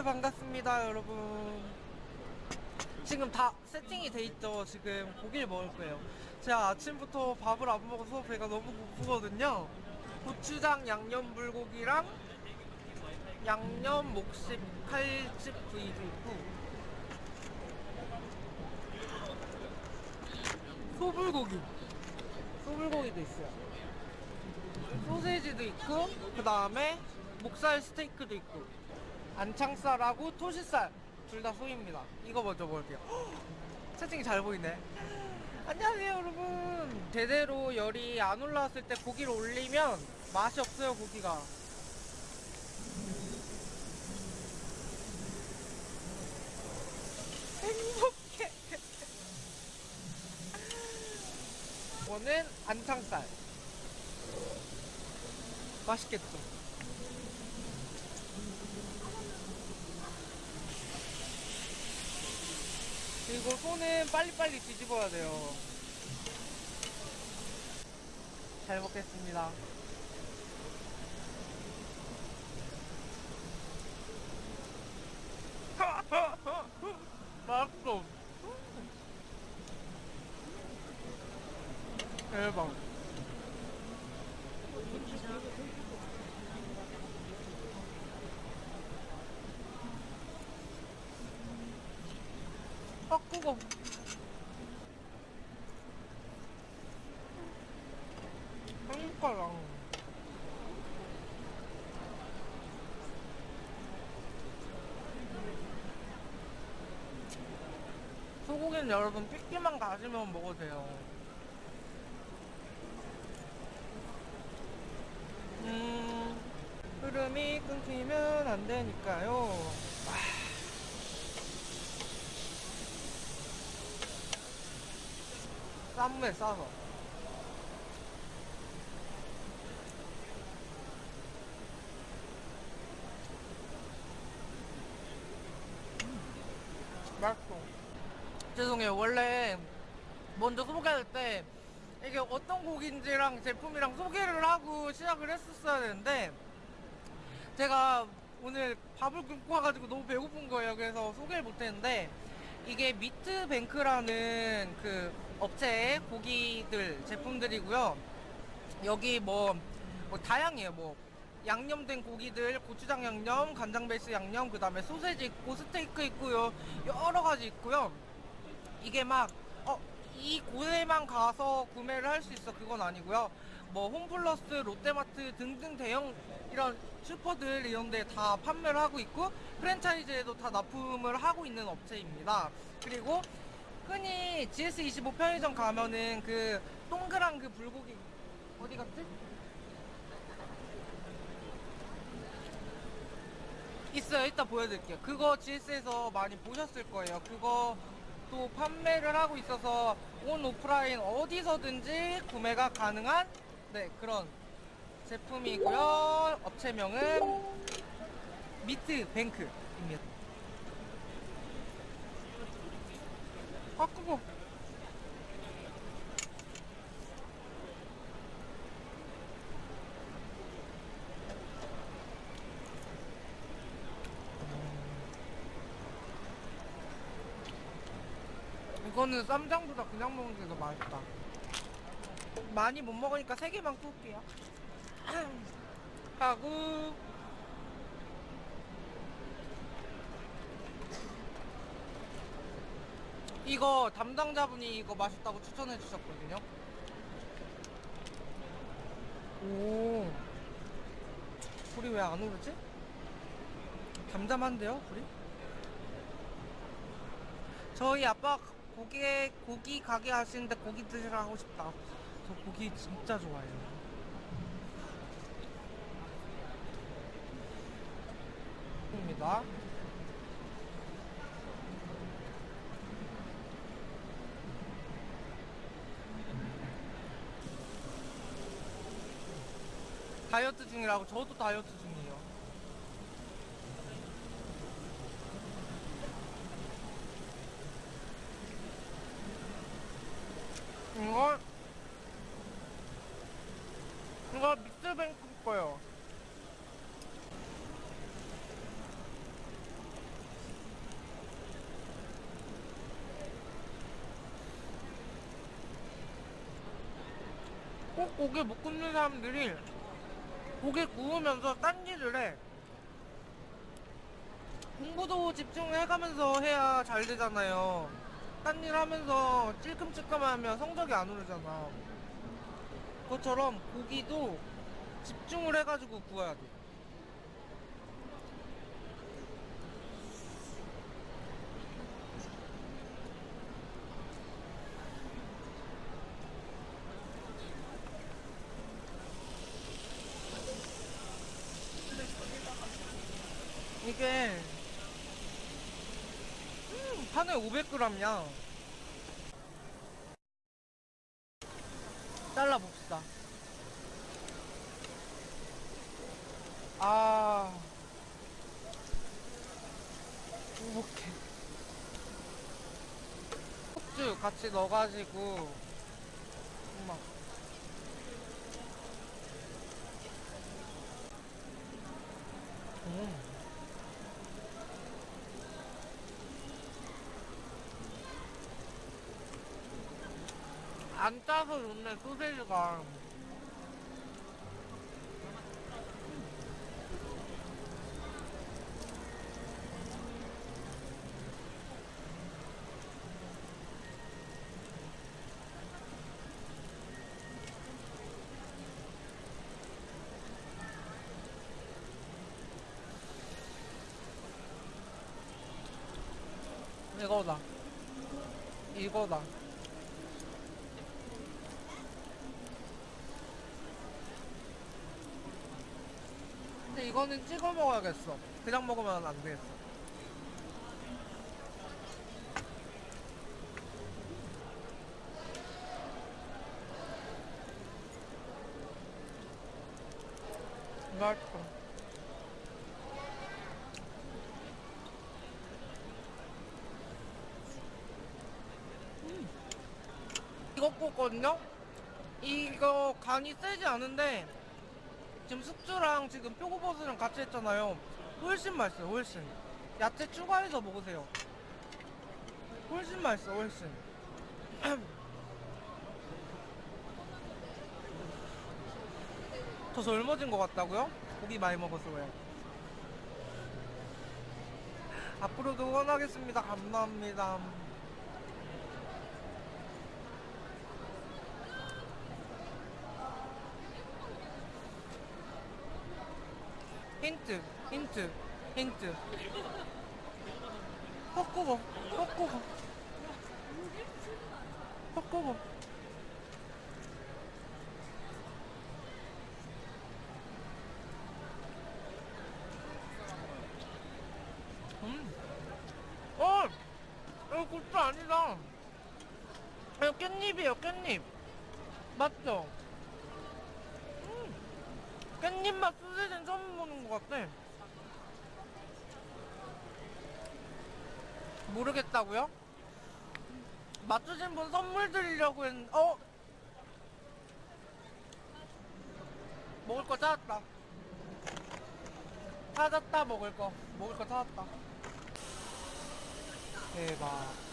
다들 반갑습니다 여러분. 지금 다 세팅이 돼 있죠? 지금 고기를 먹을 거예요. 제가 아침부터 밥을 안 먹어서 배가 너무 고프거든요. 고추장 양념 불고기랑 양념 목식 칼집 구이도 있고 소불고기. 소불고기도 있어요. 소세지도 있고 그 다음에 목살 스테이크도 있고 안창살하고 토시살. 둘 다 소입니다. 이거 먼저 먹을게요. 채팅이 잘 보이네. 안녕하세요 여러분. 제대로 열이 안 올라왔을 때 고기를 올리면 맛이 없어요 고기가. 행복해. 이거는 안창살. 맛있겠죠 그리고 손은 빨리빨리 뒤집어야 돼요. 잘 먹겠습니다. 맛있어 대박 아 뜨거 한숟가락. 소고기는 여러분 삐끼만 가지면 먹어도 돼요. 음 흐름이 끊기면 안 되니까요 쌈무에 싸서. 맛있어. 죄송해요. 원래 먼저 소개할 때 이게 어떤 곡인지랑 제품이랑 소개를 하고 시작을 했었어야 되는데 제가 오늘 밥을 굶고 와가지고 너무 배고픈 거예요. 그래서 소개를 못했는데 이게 미트뱅크라는 그 업체의 고기들 제품들이고요. 여기 뭐, 뭐 다양해요. 뭐 양념된 고기들 고추장 양념 간장 베이스 양념 그 다음에 소세지 있고 스테이크 있고요. 여러 가지 있고요. 이게 막 어, 이 곳에만 가서 구매를 할 수 있어. 그건 아니고요 뭐 홈플러스 롯데마트 등등 대형 이런 슈퍼들 이런 데 다 판매를 하고 있고 프랜차이즈에도 다 납품을 하고 있는 업체입니다. 그리고 흔히 GS25 편의점 가면은 그 동그란 그 불고기 어디 갔지? 있어요. 이따 보여드릴게요. 그거 GS에서 많이 보셨을 거예요. 그거 또 판매를 하고 있어서 온 오프라인 어디서든지 구매가 가능한 네 그런 제품이고요. 업체명은 미트뱅크입니다. 아 뜨거. 이거는 쌈장보다 그냥 먹는 게 더 맛있다 많이 못 먹으니까 세 개만 구울게요. 하고. 이거 담당자분이 이거 맛있다고 추천해 주셨거든요. 오. 불이 왜 안 오르지? 잠잠한데요 불이? 저희 아빠 고기 고기 가게 하시는데 고기 드시러 하고 싶다 저 고기 진짜 좋아해요. 입니다. 다이어트 중이라고 저도 다이어트 중이에요. 이거 저 믹스뱅크 거요. 꼭 고개 못 굽는 사람들이 고개 구우면서 딴 일을 해. 공부도 집중해가면서 해야 잘 되잖아요. 딴 일 하면서 찔끔찔끔 하면 성적이 안 오르잖아. 그것처럼 고기도 집중을 해가지고 구워야 돼. 이게 음, 판에 500g이야. 잘라 봅시다. 아, 오케이. 숙주 같이 넣어가지고 엄마. 음. 안 짜서 좋네 소세지가 이거다 이거다 근데 이거는 찍어 먹어야겠어. 그냥 먹으면 안 되겠어. 맛있어. 이거 꽂거든요? 이거 간이 세지 않은데 지금 숙주랑 지금 표고버섯이랑 같이 했잖아요. 훨씬 맛있어요, 훨씬. 야채 추가해서 먹으세요. 훨씬 맛있어, 훨씬. 저 젊어진 것 같다고요? 고기 많이 먹어서 왜? 앞으로도 응원하겠습니다. 감사합니다. 힌트, 힌트, 힌트. 헛구고, 헛구고. 헛구고. 음. 어! 이거 고추 아니다. 이거 깻잎이에요, 깻잎. 맞죠? 음. 깻잎 맛 소세지는 처음 것 같아. 모르겠다고요? 맞추신 분 선물 드리려고 했는데, 어? 먹을 거 찾았다. 찾았다, 먹을 거. 먹을 거 찾았다. 대박.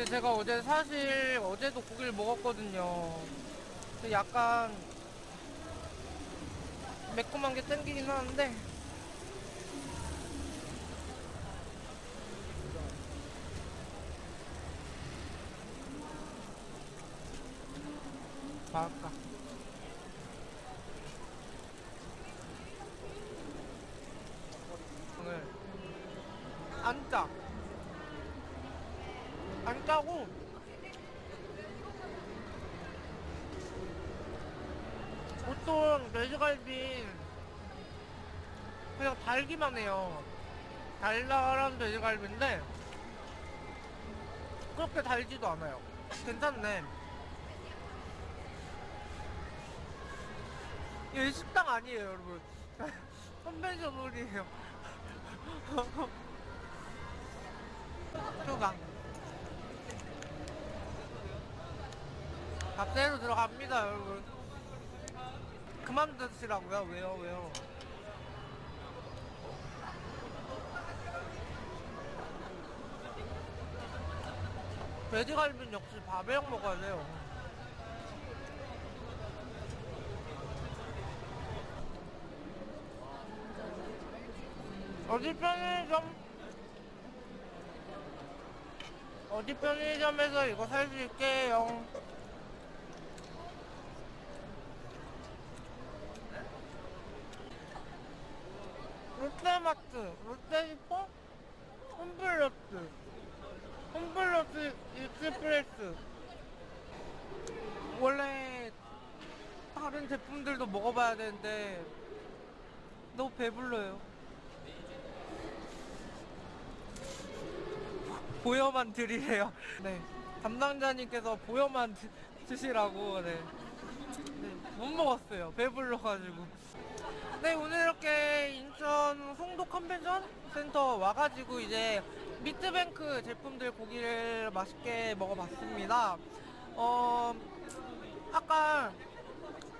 근데 제가 어제 사실 어제도 고기를 먹었거든요. 근데 약간 매콤한 게 땡기긴 하는데 맛있다. 오늘 안 짜. 안 짜고 보통 돼지갈비. 그냥 달기만 해요. 달달한 돼지갈비인데 그렇게 달지도 않아요. 괜찮네. 이거 식당 아니에요 여러분. 컨벤션 홀이에요. 휴가. 밥대로 들어갑니다 여러분 그만 드시라고요? 왜요 왜요? 돼지갈비는 역시 밥이랑 먹어야 돼요. 어디 편의점 어디 편의점에서 이거 살 수 있게요 롯데마트 롯데슈퍼 홈플러스 홈플러스 익스프레스 원래 다른 제품들도 먹어봐야 되는데 너무 배불러요 보여만 드리래요. 네. 담당자님께서 보여만 드, 드시라고, 네. 네. 못 먹었어요. 배불러가지고. 네, 오늘 이렇게 인천 송도 컨벤션 센터 와가지고 이제 미트뱅크 제품들 고기를 맛있게 먹어봤습니다. 어, 아까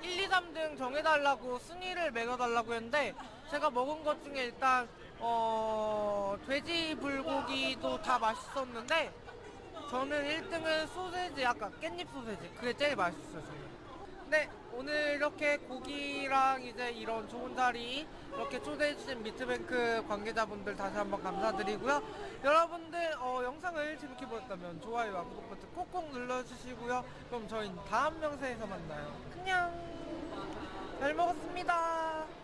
1, 2, 3등 정해달라고 순위를 매겨달라고 했는데 제가 먹은 것 중에 일단 어 돼지 불고기도 다 맛있었는데 저는 1등은 소세지 아까 깻잎 소세지 그게 제일 맛있었어요 저는 네 오늘 이렇게 고기랑 이제 이런 좋은 자리 이렇게 초대해주신 미트뱅크 관계자분들 다시 한번 감사드리고요. 여러분들 어, 영상을 재밌게 보셨다면 좋아요와 구독 버튼 콕콕 눌러주시고요. 그럼 저희 다음 영상에서 만나요. 안녕. 잘 먹었습니다